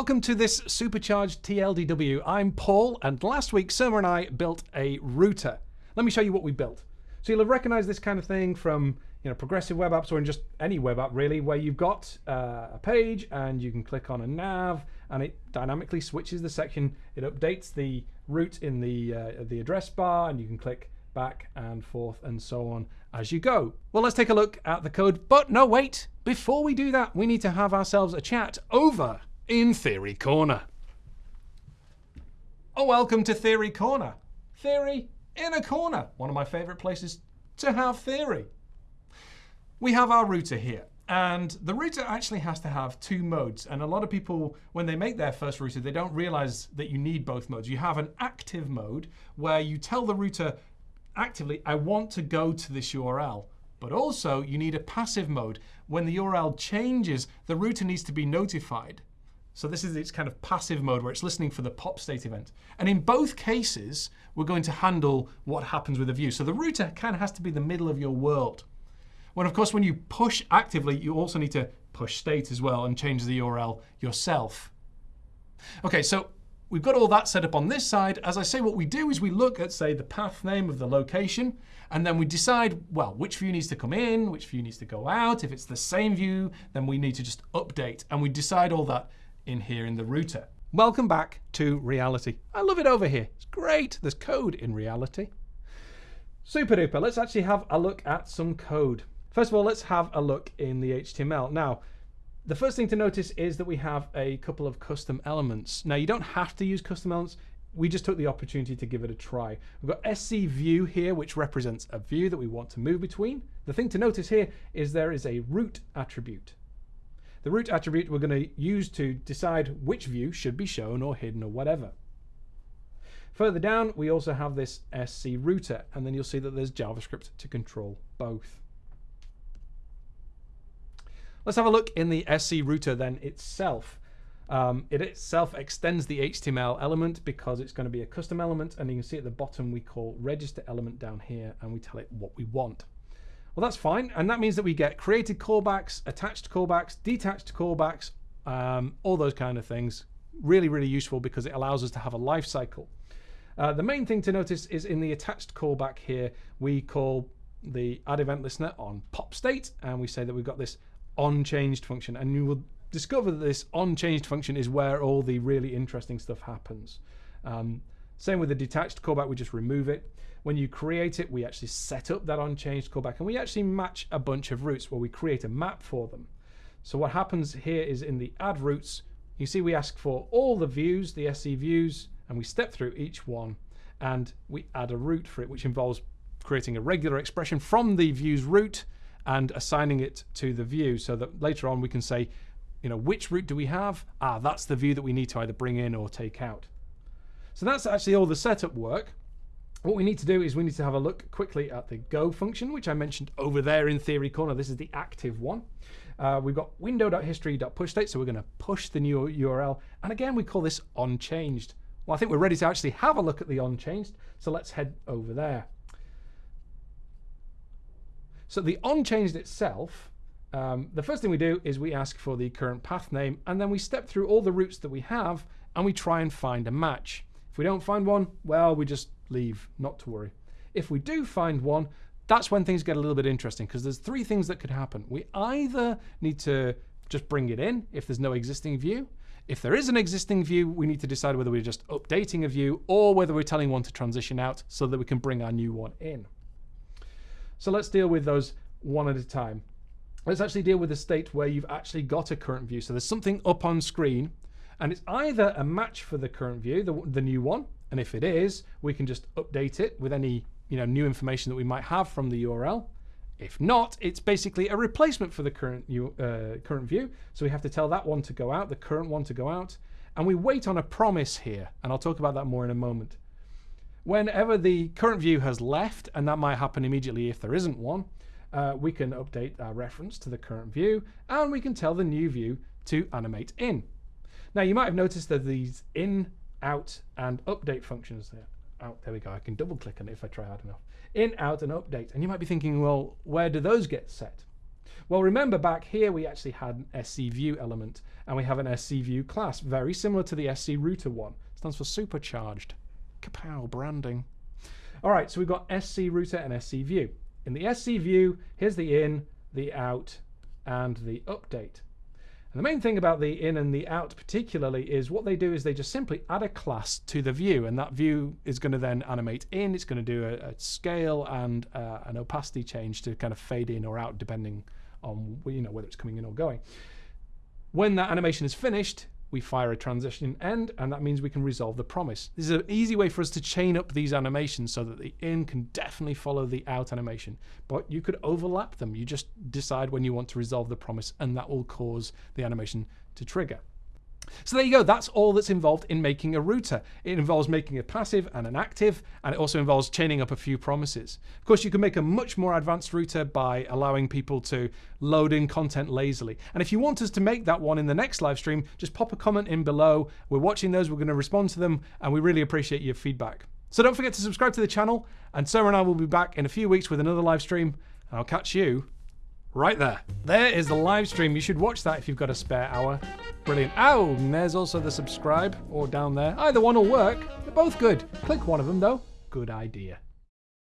Welcome to this supercharged TLDW. I'm Paul, and last week Surma and I built a router. Let me show you what we built. So you'll have recognized this kind of thing from you know progressive web apps or in just any web app really, where you've got uh, a page and you can click on a nav and it dynamically switches the section. It updates the route in the uh, the address bar, and you can click back and forth and so on as you go. Well, let's take a look at the code. But no, wait. Before we do that, we need to have ourselves a chat over in Theory Corner. Oh, welcome to Theory Corner. Theory in a corner. One of my favorite places to have theory. We have our router here. And the router actually has to have two modes. And a lot of people, when they make their first router, they don't realize that you need both modes. You have an active mode where you tell the router actively, I want to go to this URL. But also, you need a passive mode. When the URL changes, the router needs to be notified. So this is its kind of passive mode where it's listening for the pop state event. And in both cases, we're going to handle what happens with the view. So the router kind of has to be the middle of your world. When of course, when you push actively, you also need to push state as well and change the URL yourself. OK, so we've got all that set up on this side. As I say, what we do is we look at, say, the path name of the location, and then we decide, well, which view needs to come in, which view needs to go out. If it's the same view, then we need to just update. And we decide all that in here in the router. Welcome back to reality. I love it over here. It's great. There's code in reality. Super duper. Let's actually have a look at some code. First of all, let's have a look in the HTML. Now, the first thing to notice is that we have a couple of custom elements. Now, you don't have to use custom elements. We just took the opportunity to give it a try. We've got SC view here, which represents a view that we want to move between. The thing to notice here is there is a route attribute. The route attribute we're going to use to decide which view should be shown or hidden or whatever. Further down, we also have this SC router, and then you'll see that there's JavaScript to control both. Let's have a look in the SC router then itself. Um, it itself extends the HTML element because it's going to be a custom element, and you can see at the bottom we call register element down here, and we tell it what we want. Well, that's fine. And that means that we get created callbacks, attached callbacks, detached callbacks, um, all those kind of things. Really, really useful because it allows us to have a life cycle. Uh, the main thing to notice is in the attached callback here, we call the add event listener on pop state, and we say that we've got this on changed function. And you will discover that this on changed function is where all the really interesting stuff happens. Um, same with the detached callback, we just remove it. When you create it, we actually set up that onChanged callback and we actually match a bunch of routes where we create a map for them. So what happens here is in the add routes, you see we ask for all the views, the SC views, and we step through each one and we add a route for it, which involves creating a regular expression from the views route and assigning it to the view so that later on we can say, you know, which route do we have? Ah, that's the view that we need to either bring in or take out. So that's actually all the setup work. What we need to do is we need to have a look quickly at the go function, which I mentioned over there in theory corner. This is the active one. Uh, we've got window.history.pushState, so we're going to push the new URL. And again, we call this onChanged. Well, I think we're ready to actually have a look at the onChanged, so let's head over there. So the onChanged itself, um, the first thing we do is we ask for the current path name, and then we step through all the routes that we have, and we try and find a match. We don't find one, well, we just leave, not to worry. If we do find one, that's when things get a little bit interesting because there's three things that could happen. We either need to just bring it in if there's no existing view. If there is an existing view, we need to decide whether we're just updating a view or whether we're telling one to transition out so that we can bring our new one in. So let's deal with those one at a time. Let's actually deal with the state where you've actually got a current view. So there's something up on screen and it's either a match for the current view, the, the new one, and if it is, we can just update it with any you know, new information that we might have from the URL. If not, it's basically a replacement for the current, uh, current view. So we have to tell that one to go out, the current one to go out. And we wait on a promise here. And I'll talk about that more in a moment. Whenever the current view has left, and that might happen immediately if there isn't one, uh, we can update our reference to the current view, and we can tell the new view to animate in. Now, you might have noticed that these in out, and update functions there. Out, there we go. I can double click on it if I try hard enough. In, out, and update. And you might be thinking, well, where do those get set? Well, remember back here we actually had an SC view element and we have an SC view class, very similar to the SC router one. It stands for supercharged. Kapow, branding. All right, so we've got SC router and SC view. In the SC view, here's the in, the out, and the update. And the main thing about the in and the out particularly is what they do is they just simply add a class to the view and that view is going to then animate in, it's going to do a, a scale and uh, an opacity change to kind of fade in or out depending on you know whether it's coming in or going. When that animation is finished, we fire a transition end, and that means we can resolve the promise. This is an easy way for us to chain up these animations so that the in can definitely follow the out animation. But you could overlap them. You just decide when you want to resolve the promise, and that will cause the animation to trigger. So there you go, that's all that's involved in making a router. It involves making a passive and an active, and it also involves chaining up a few promises. Of course, you can make a much more advanced router by allowing people to load in content lazily. And if you want us to make that one in the next live stream, just pop a comment in below. We're watching those, we're going to respond to them, and we really appreciate your feedback. So don't forget to subscribe to the channel, and Surma and I will be back in a few weeks with another live stream, and I'll catch you right there. There is the live stream. You should watch that if you've got a spare hour. Brilliant. Oh, and there's also the subscribe or down there. Either one will work. They're both good. Click one of them though. Good idea.